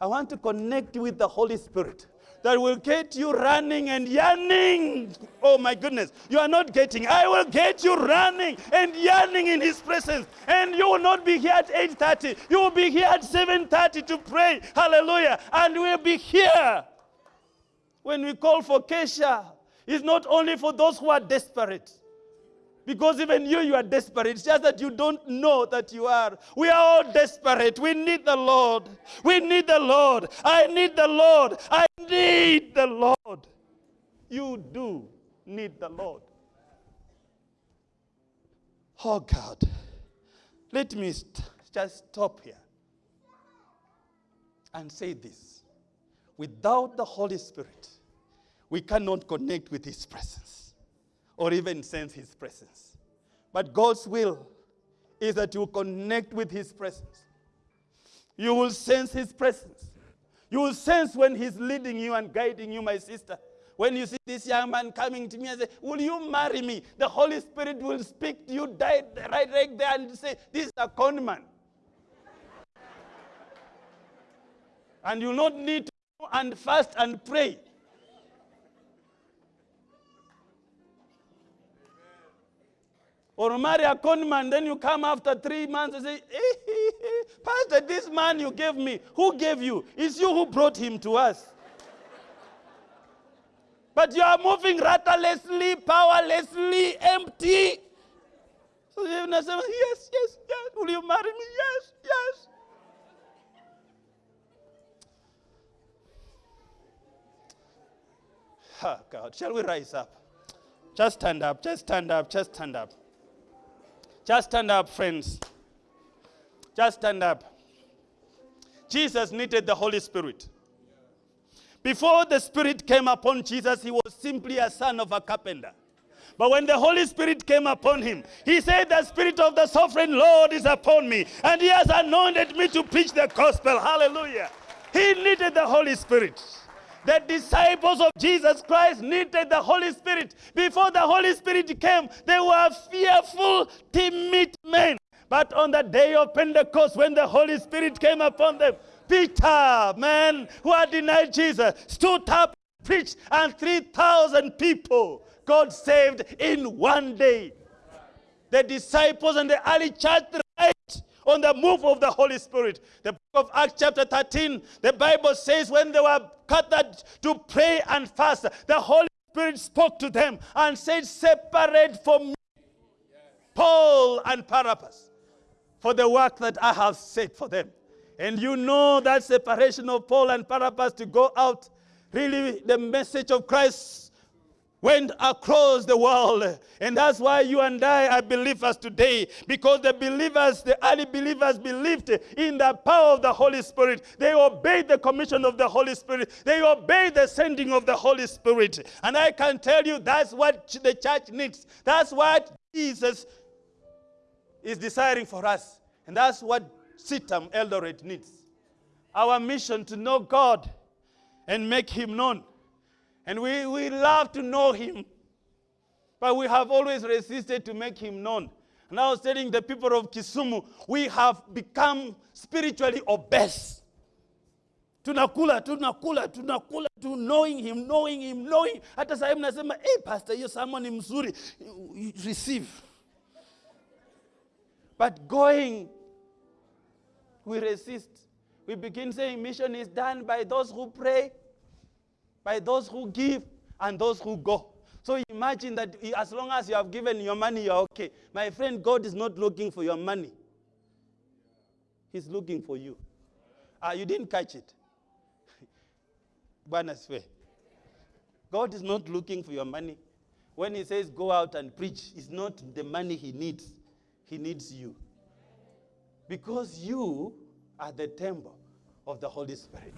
I want to connect with the Holy Spirit that will get you running and yearning. Oh my goodness, you are not getting. I will get you running and yearning in His presence, and you will not be here at 8:30. You will be here at 7:30 to pray. Hallelujah! And we'll be here when we call for Kesha. It's not only for those who are desperate. Because even you, you are desperate. It's just that you don't know that you are. We are all desperate. We need the Lord. We need the Lord. I need the Lord. I need the Lord. You do need the Lord. Oh God. Let me st- just stop here and say this. Without the Holy Spirit, we cannot connect with His presence or even sense His presence. But God's will is that you connect with His presence. You will sense His presence. You will sense when He's leading you and guiding you, my sister. When you see this young man coming to me and say, Will you marry me? The Holy Spirit will speak to you right, right, right there and say, This is a con man. and you not need to and fast and pray. Or marry a con man, then you come after three months and say, Pastor, this man you gave me, who gave you? It's you who brought him to us. But you are moving rudderlessly, powerlessly, empty. So you say, yes, yes, yes. Will you marry me? Yes, yes. Oh, God. Shall we rise up? Just stand up, just stand up, just stand up. Just stand up, friends. Just stand up. Jesus needed the Holy Spirit. Before the Spirit came upon Jesus, he was simply a son of a carpenter. But when the Holy Spirit came upon him, he said, The Spirit of the sovereign Lord is upon me, and he has anointed me to preach the gospel. Hallelujah. He needed the Holy Spirit. The disciples of Jesus Christ needed the Holy Spirit. Before the Holy Spirit came, they were fearful, timid men. But on the day of Pentecost, when the Holy Spirit came upon them, Peter, man who had denied Jesus, stood up, preached, and 3,000 people God saved in one day. The disciples and the early church right on the move of the Holy Spirit. The of Acts, chapter 13, the Bible says when they were gathered to pray and fast, the Holy Spirit spoke to them and said, Separate from me Paul and Barnabas for the work that I have set for them. And you know that separation of Paul and Barnabas to go out, really the message of Christ went across the world. And that's why you and I are believers today. Because the believers, the early believers believed in the power of the Holy Spirit. They obeyed the commission of the Holy Spirit. They obeyed the sending of the Holy Spirit. And I can tell you that's what the church needs. That's what Jesus is desiring for us. And that's what CITAM Eldoret needs. Our mission to know God and make him known. And we, we love to know him, but we have always resisted to make him known. And I was telling the people of Kisumu, we have become spiritually obese. Tunakula, tunakula, tunakula, to knowing him, knowing him, knowing. Hata sasa hivi nasema, hey, eh, pastor, hiyo sermon ni mzuri. Receive. But going, we resist. We begin saying mission is done by those who pray, by those who give, and those who go. So imagine that as long as you have given your money, you're okay. My friend, God is not looking for your money. He's looking for you. Ah, you didn't catch it. God is not looking for your money. When he says go out and preach, it's not the money he needs. He needs you. Because you are the temple of the Holy Spirit.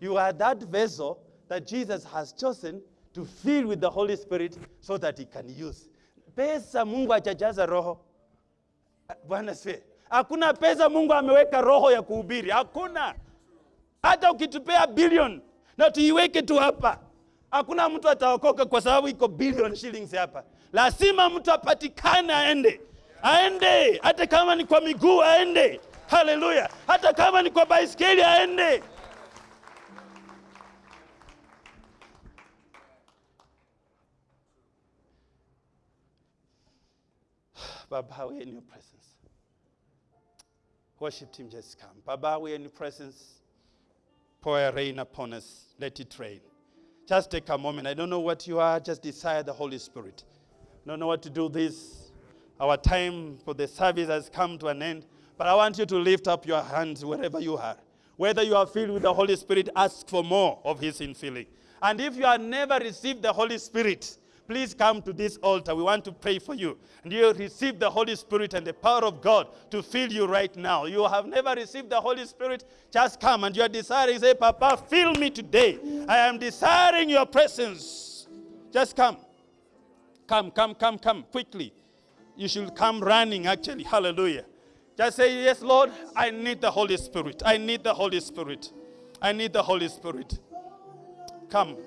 You are that vessel that Jesus has chosen to fill with the Holy Spirit so that he can use. Pesa Mungu achajaza roho. Bwana sifiwe. Hakuna pesa Mungu ameweka roho ya kuhubiri. Hakuna. Hata ukitupea billion na tuiweke tu hapa, hakuna mtu ataokoka kwa sababu iko billion shillings hapa. Lazima mtu apatikane aende, aende, hata kama ni kwa miguu aende. Haleluya! Hata kama ni kwa baisikeli aende. Baba, we're in your presence. Worship team, just come. Baba, we're in your presence. Pour a rain upon us. Let it rain. Just take a moment. I don't know what you are. Just desire the Holy Spirit. Don't know what to do this. Our time for the service has come to an end. But I want you to lift up your hands wherever you are. Whether you are filled with the Holy Spirit, ask for more of His infilling. And if you have never received the Holy Spirit, please come to this altar. We want to pray for you. And you receive the Holy Spirit and the power of God to fill you right now. You have never received the Holy Spirit, just come and you are desiring, say, Papa, fill me today. I am desiring your presence. Just come. Come, come, come, come, quickly. You should come running, actually. Hallelujah. Just say, Yes, Lord, I need the Holy Spirit. I need the Holy Spirit. I need the Holy Spirit. Come.